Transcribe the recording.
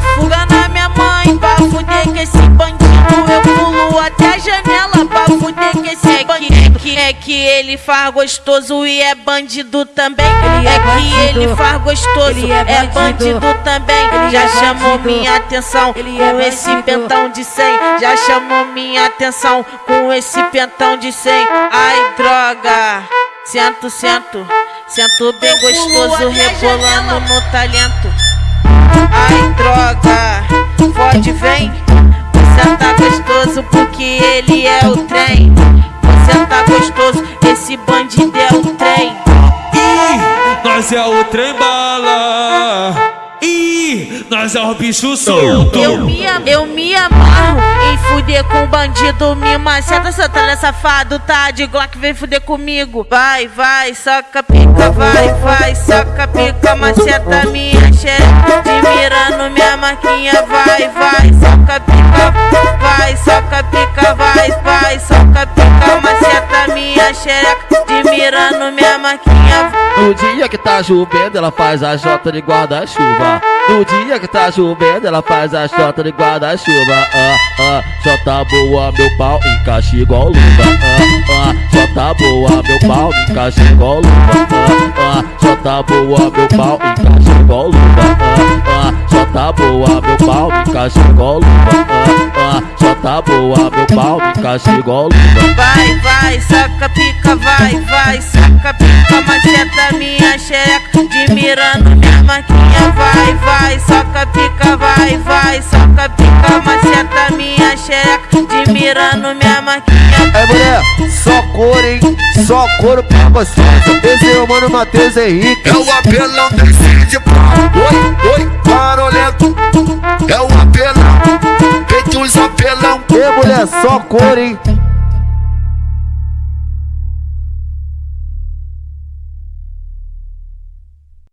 fuga na minha mãe Pra fuder com esse bandido. Eu pulo até a janela pra fuder com esse bandido. É que, é que ele faz gostoso e é bandido também. É que ele faz gostoso, é bandido. também. Já chamou minha atenção com esse pentão de 100 Já chamou minha atenção com esse pentão de 100 Ai droga, sento, sento. Sento bem gostoso, rebolando no talento. Ai, droga, fode, vem. Você tá gostoso porque ele é o trem. Você tá gostoso, esse bandido é o trem. Ih, nós é o trem bala. Ih, nós é o bicho solto. Eu me, eu me amarro em fuder com bandido, me maceta, seu talento safado, tá de Glock, vem fuder comigo. Vai, vai, soca pica, vai, vai, soca pica, maceta minha xereca, te mirando minha marquinha, vai, vai, soca pica, vai, soca pica, vai, vai, soca pica, maceta minha xereca, te mirando minha marquinha, No dia que tá chovendo, ela faz a jota de guarda-chuva. No dia que tá chovendo, ela faz a jota de guarda-chuva. Ah, ah, jota boa, meu pau encaixa igual luva. Ah, ah, jota boa, meu pau encaixa igual luva. Ah, ah, jota boa, meu pau encaixa igual luva. Ah, ah, jota boa, meu pau encaixa igual luva. Ah, ah, jota boa, meu pau encaixa igual luva. Vai, vai, saca pica, vai, vai, saca pica, maceta minha xereca, de mirando minha marquinha, vai, vai, saca pica, vai, vai, saca pica, maceta minha xereca, de mirando minha marquinha. É mulher, só cor, hein? Só couro pra gostosa. Esse é o mano Matheus Henrique. É o apelão desse de pau. Oi, oi, barulhento. É o apelão. Feito os apelão. E mulher, só cor, hein?